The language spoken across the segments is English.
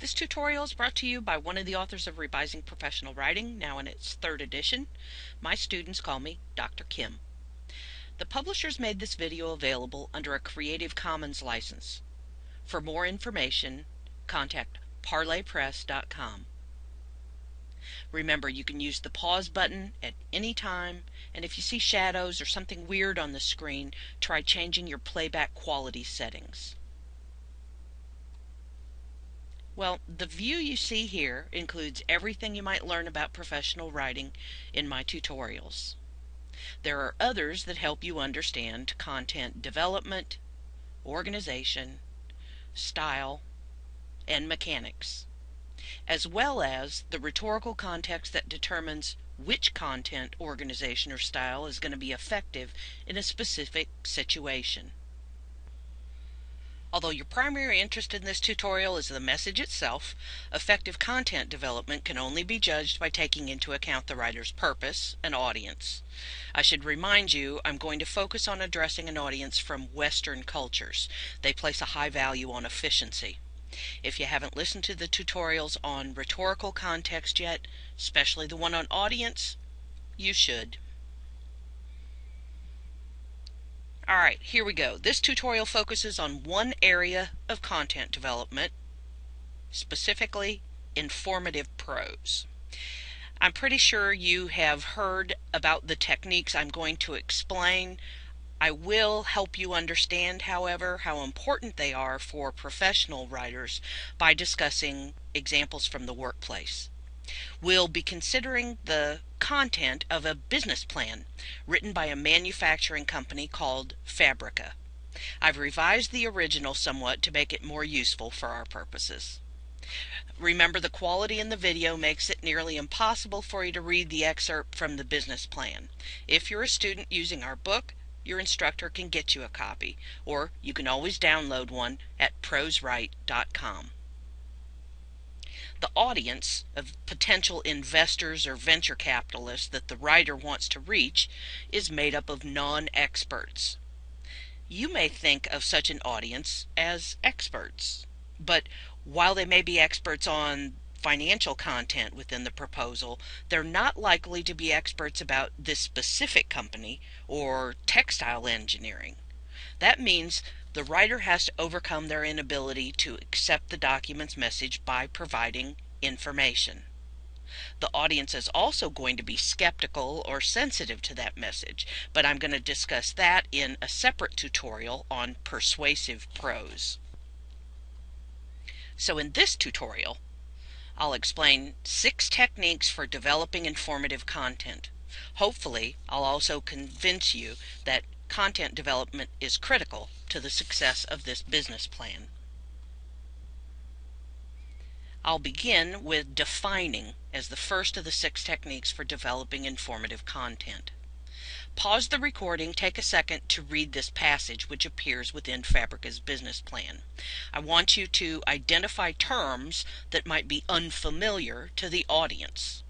This tutorial is brought to you by one of the authors of Revising Professional Writing, now in its third edition. My students call me Dr. Kim. The publishers made this video available under a Creative Commons license. For more information, contact parlorpress.com. Remember, you can use the pause button at any time, and if you see shadows or something weird on the screen, try changing your playback quality settings. Well, the view you see here includes everything you might learn about professional writing in my tutorials. There are others that help you understand content development, organization, style, and mechanics, as well as the rhetorical context that determines which content, organization, or style is going to be effective in a specific situation. Although your primary interest in this tutorial is the message itself, effective content development can only be judged by taking into account the writer's purpose and audience. I should remind you I'm going to focus on addressing an audience from Western cultures. They place a high value on efficiency. If you haven't listened to the tutorials on rhetorical context yet, especially the one on audience, you should. Alright, here we go. This tutorial focuses on one area of content development, specifically informative prose. I'm pretty sure you have heard about the techniques I'm going to explain. I will help you understand, however, how important they are for professional writers by discussing examples from the workplace. We'll be considering the content of a business plan written by a manufacturing company called Fabrica. I've revised the original somewhat to make it more useful for our purposes. Remember the quality in the video makes it nearly impossible for you to read the excerpt from the business plan. If you're a student using our book, your instructor can get you a copy, or you can always download one at proswrite.com. The audience of potential investors or venture capitalists that the writer wants to reach is made up of non-experts. You may think of such an audience as experts, but while they may be experts on financial content within the proposal, they're not likely to be experts about this specific company or textile engineering. That means the writer has to overcome their inability to accept the document's message by providing information. The audience is also going to be skeptical or sensitive to that message, but I'm going to discuss that in a separate tutorial on persuasive prose. So in this tutorial, I'll explain six techniques for developing informative content. Hopefully, I'll also convince you that content development is critical to the success of this business plan. I'll begin with defining as the first of the six techniques for developing informative content. Pause the recording, take a second to read this passage which appears within Fabrica's business plan. I want you to identify terms that might be unfamiliar to the audience.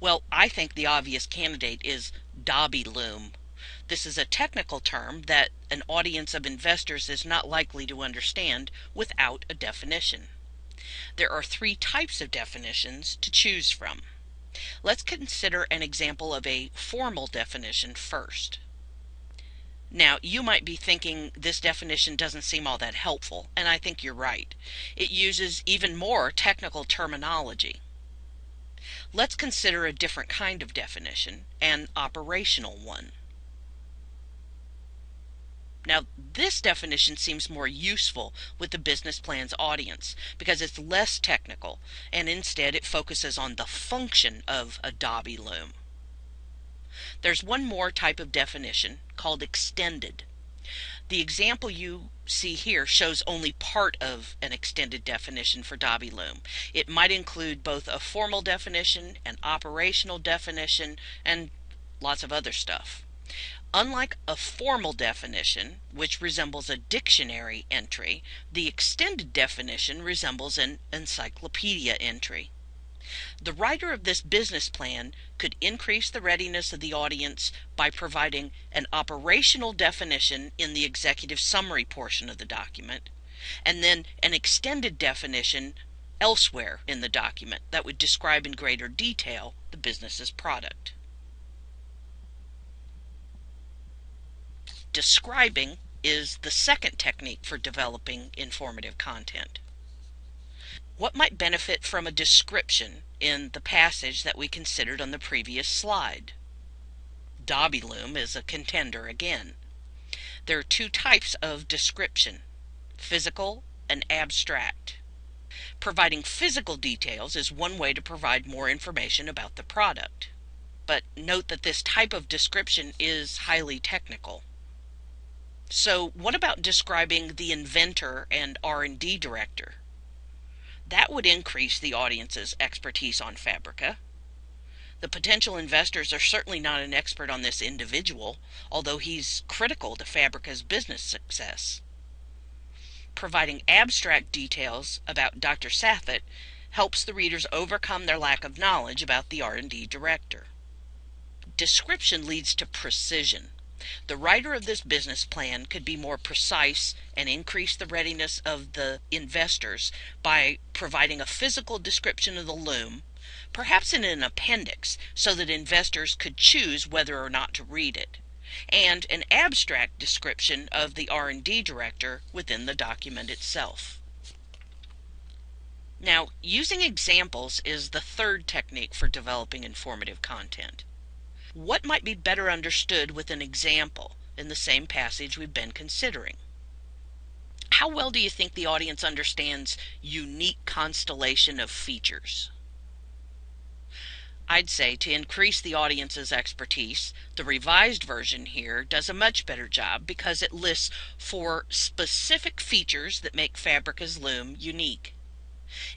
Well, I think the obvious candidate is Dobby loom. This is a technical term that an audience of investors is not likely to understand without a definition. There are three types of definitions to choose from. Let's consider an example of a formal definition first. Now, you might be thinking this definition doesn't seem all that helpful, and I think you're right. It uses even more technical terminology. Let's consider a different kind of definition, an operational one. Now, this definition seems more useful with the business plan's audience because it's less technical and instead it focuses on the function of a Dobby loom. There's one more type of definition called extended. The example you see here shows only part of an extended definition for Dobby loom. It might include both a formal definition, an operational definition, and lots of other stuff. Unlike a formal definition, which resembles a dictionary entry, the extended definition resembles an encyclopedia entry. The writer of this business plan could increase the readiness of the audience by providing an operational definition in the executive summary portion of the document, and then an extended definition elsewhere in the document that would describe in greater detail the business's product. Describing is the second technique for developing informative content. What might benefit from a description in the passage that we considered on the previous slide? Dobby loom is a contender again. There are two types of description, physical and abstract. Providing physical details is one way to provide more information about the product. But note that this type of description is highly technical. So what about describing the inventor and R&D director? That would increase the audience's expertise on Fabrica. The potential investors are certainly not an expert on this individual, although he's critical to Fabrica's business success. Providing abstract details about Dr. Sathit helps the readers overcome their lack of knowledge about the R&D director. Description leads to precision. The writer of this business plan could be more precise and increase the readiness of the investors by providing a physical description of the loom, perhaps in an appendix so that investors could choose whether or not to read it, and an abstract description of the R&D director within the document itself. Now, using examples is the third technique for developing informative content. What might be better understood with an example in the same passage we've been considering? How well do you think the audience understands unique constellation of features? I'd say to increase the audience's expertise, the revised version here does a much better job because it lists four specific features that make Fabrica's loom unique.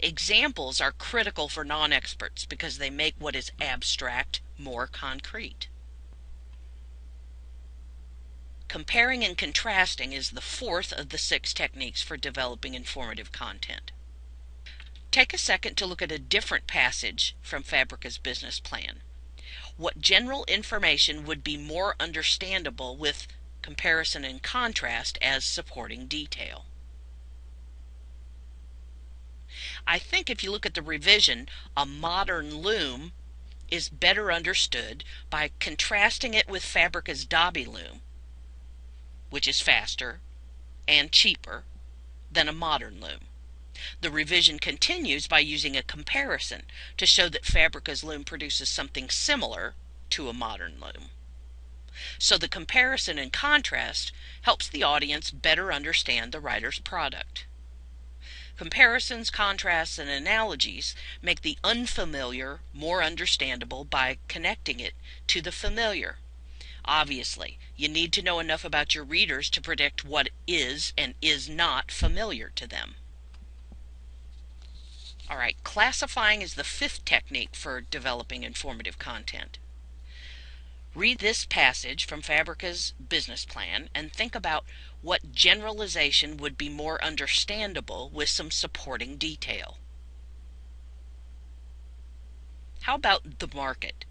Examples are critical for non-experts because they make what is abstract more concrete. Comparing and contrasting is the fourth of the six techniques for developing informative content. Take a second to look at a different passage from Fabrica's business plan. What general information would be more understandable with comparison and contrast as supporting detail? I think if you look at the revision, a modern loom is better understood by contrasting it with Fabrica's Dobby loom, which is faster and cheaper than a modern loom. The revision continues by using a comparison to show that Fabrica's loom produces something similar to a modern loom. So the comparison and contrast helps the audience better understand the writer's product. Comparisons, contrasts, and analogies make the unfamiliar more understandable by connecting it to the familiar. Obviously, you need to know enough about your readers to predict what is and is not familiar to them. All right, classifying is the fifth technique for developing informative content. Read this passage from Fabrica's business plan and think about what generalization would be more understandable with some supporting detail. How about the market?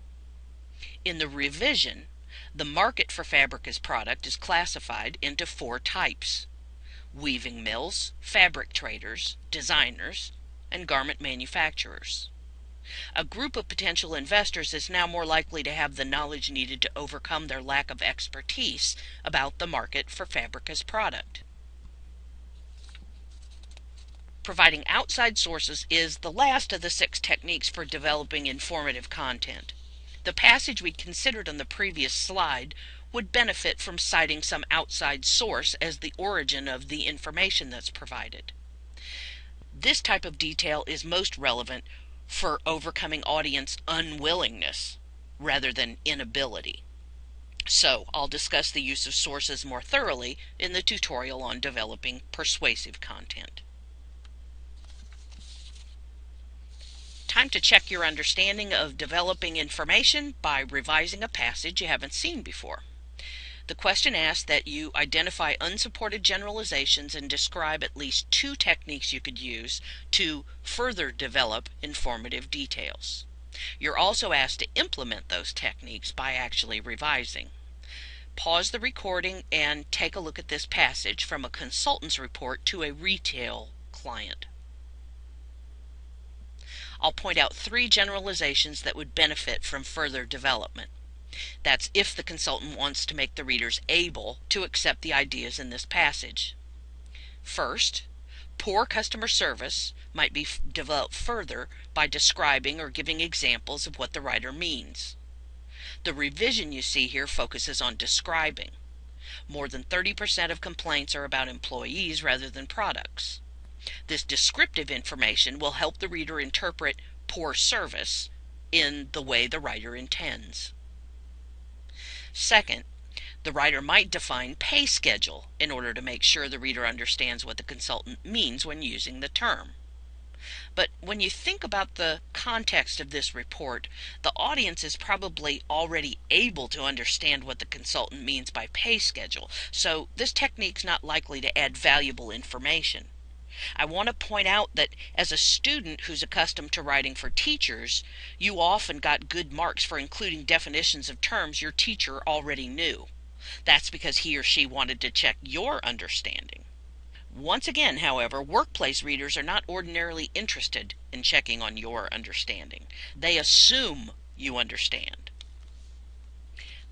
In the revision, the market for Fabrica's product is classified into four types. Weaving mills, fabric traders, designers, and garment manufacturers. A group of potential investors is now more likely to have the knowledge needed to overcome their lack of expertise about the market for Fabrica's product. Providing outside sources is the last of the six techniques for developing informative content. The passage we considered on the previous slide would benefit from citing some outside source as the origin of the information that's provided. This type of detail is most relevant for overcoming audience unwillingness rather than inability. So I'll discuss the use of sources more thoroughly in the tutorial on developing persuasive content. Time to check your understanding of developing information by revising a passage you haven't seen before. The question asks that you identify unsupported generalizations and describe at least two techniques you could use to further develop informative details. You're also asked to implement those techniques by actually revising. Pause the recording and take a look at this passage from a consultant's report to a retail client. I'll point out three generalizations that would benefit from further development. That's if the consultant wants to make the readers able to accept the ideas in this passage. First, poor customer service might be developed further by describing or giving examples of what the writer means. The revision you see here focuses on describing. More than 30% of complaints are about employees rather than products. This descriptive information will help the reader interpret poor service in the way the writer intends. Second, the writer might define pay schedule in order to make sure the reader understands what the consultant means when using the term. But when you think about the context of this report, the audience is probably already able to understand what the consultant means by pay schedule, so this technique's not likely to add valuable information. I want to point out that as a student who's accustomed to writing for teachers, you often got good marks for including definitions of terms your teacher already knew. That's because he or she wanted to check your understanding. Once again, however, workplace readers are not ordinarily interested in checking on your understanding. They assume you understand.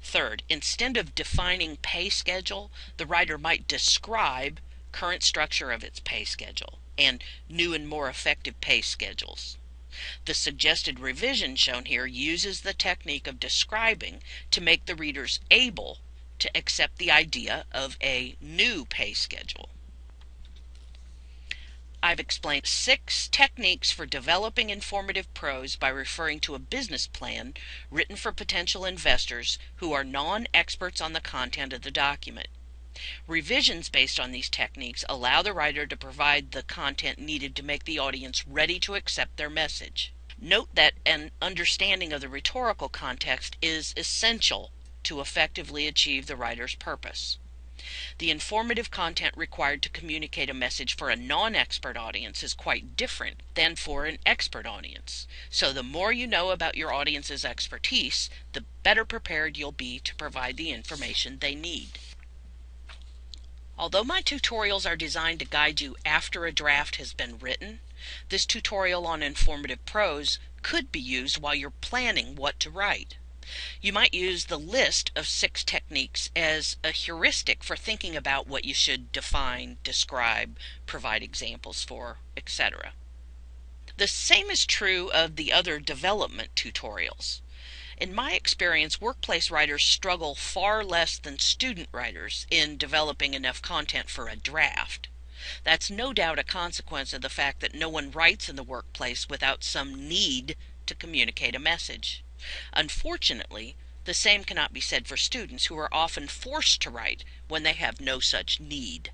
Third, instead of defining pay schedule, the writer might describe current structure of its pay schedule, and new and more effective pay schedules. The suggested revision shown here uses the technique of describing to make the readers able to accept the idea of a new pay schedule. I've explained six techniques for developing informative prose by referring to a business plan written for potential investors who are non experts on the content of the document. Revisions based on these techniques allow the writer to provide the content needed to make the audience ready to accept their message. Note that an understanding of the rhetorical context is essential to effectively achieve the writer's purpose. The informative content required to communicate a message for a non expert audience is quite different than for an expert audience. So, the more you know about your audience's expertise, the better prepared you'll be to provide the information they need. Although my tutorials are designed to guide you after a draft has been written, this tutorial on informative prose could be used while you're planning what to write. You might use the list of six techniques as a heuristic for thinking about what you should define, describe, provide examples for, etc. The same is true of the other development tutorials. In my experience, workplace writers struggle far less than student writers in developing enough content for a draft. That's no doubt a consequence of the fact that no one writes in the workplace without some need to communicate a message. Unfortunately, the same cannot be said for students who are often forced to write when they have no such need.